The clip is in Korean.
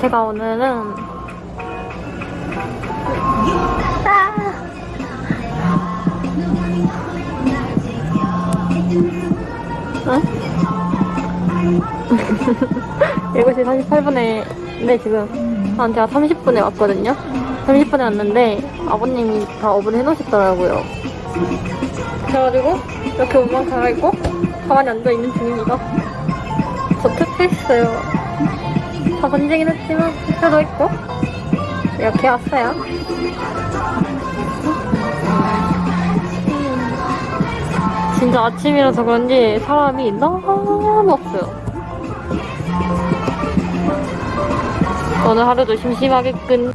제가 오늘은 응? 7시 38분에 근데 지금 한 제가 30분에 왔거든요. 30분에 왔는데 아버님이 다 업을 해놓으셨더라고요. 그래가지고 이렇게 옷만 갈아입고 가만히 앉아있는 중입니다. 저 투표했어요 다 번지긴 했지만 투표도 했고. 이렇게 왔어요. 진짜 아침이라서 그런지 사람이 너무 없어요. 오늘 하루도 심심하게 끈